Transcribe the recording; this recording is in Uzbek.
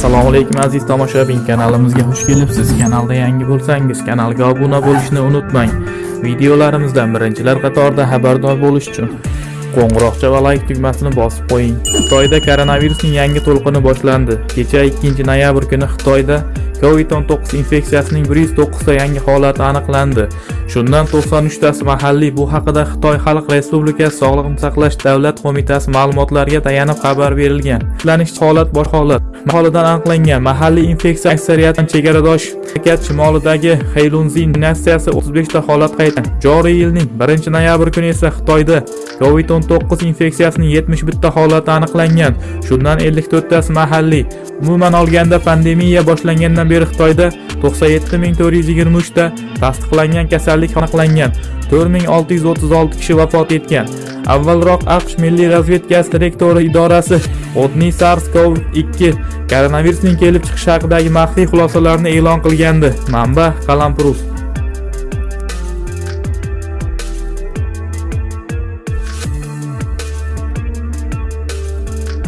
assalomu alaykum aziz tomoshabin. Kanalimizga xush kelibsiz. Kanalda yangi bo'lsangiz kanalga obuna bo'lishni unutmang. Videolarimizdan birinchilar qatorida xabardor bo'lish uchun qo'ng'iroqcha va like tugmasini bosib qo'ying. Xitoyda koronavirusning yangi to'lqini boshlandi. Kecha 2 noyabr kuni xitoyda covid-19 infeksiyasining 109 ta yangi holati aniqlandi. Shundan 93 tasi mahalliy bu haqida xitoy xalq respublikasi sog'liqni saqlash davlat qo'mitasi ma'lumotlariga tayanib xabar berilgan. Tiklanish holat bor holat aholidan aniqlangan mahalliy infeksiya aksariyatan chegaradosh mamlakat shimolidagi Heylunzin nasiyasi 35 ta holat qayd. Joriy yilning 1 noyabr kuni esa Xitoyda COVID-19 infeksiyasining 71 ta holati aniqlangan. Shundan 54 tasi mahalliy. Umuman olganda pandemiya boshlangandan beri Xitoyda 97423 ta tasdiqlangan kasallik aniqlangan. 4636 kishi vafot etgan. Avvalroq AQSh Milliy razvedkasi direktori idorasi odniy SARS-CoV-2 koronavirusning kelib chiqishi haqidagi maxfiy xulosalarni e'lon qilgandi. Manba: Qalamprus